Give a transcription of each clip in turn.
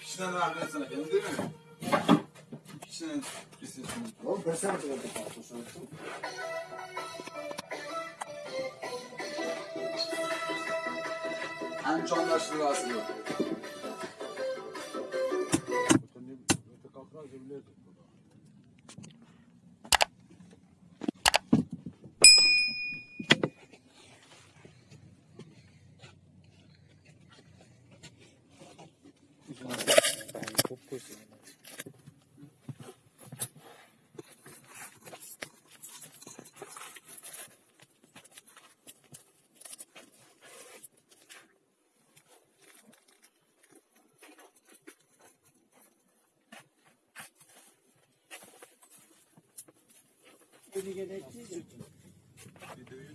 İkisinden ben sana kendim değil mi? İkisinden istedim. Oğlum ben sana kadar da. En çok anlaştığı asılı. Oslan Beni gerektiği Videoyu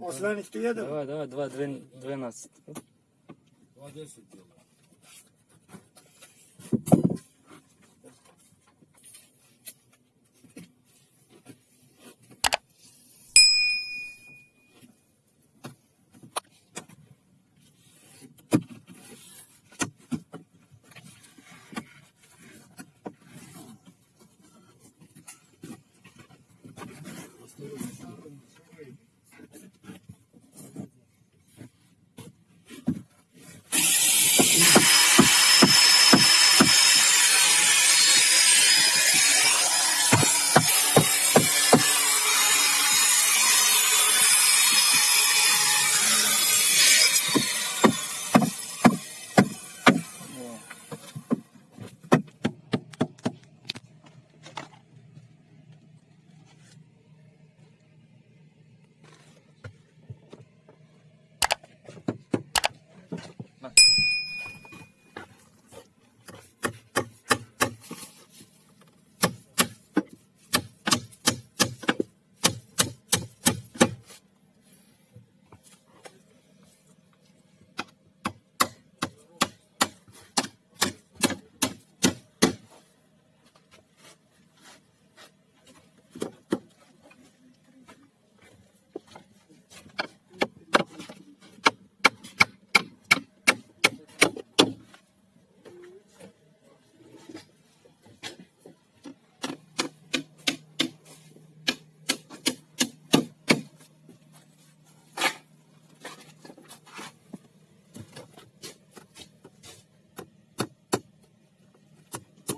Осланик ты еду? Давай, давай, 2.12. 2.10 делай.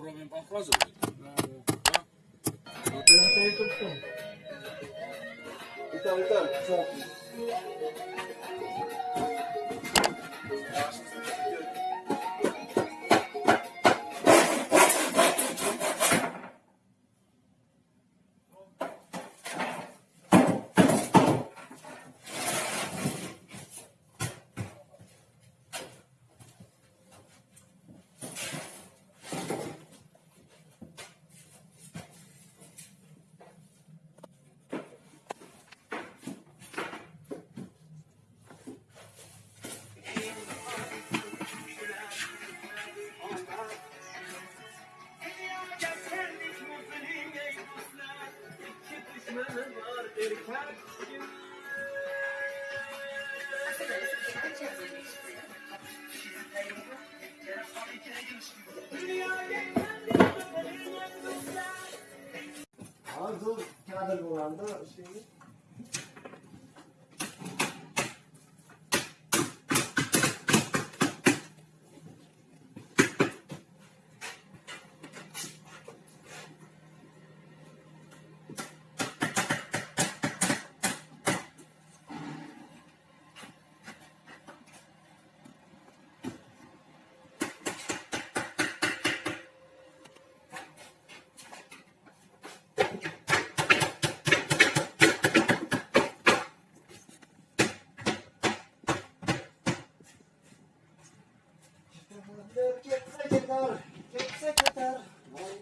pourra même pas croiser. Hein? Attends, attends. Dur. Kağıdı kullandı. Şeyi. Take gitse kadar Vay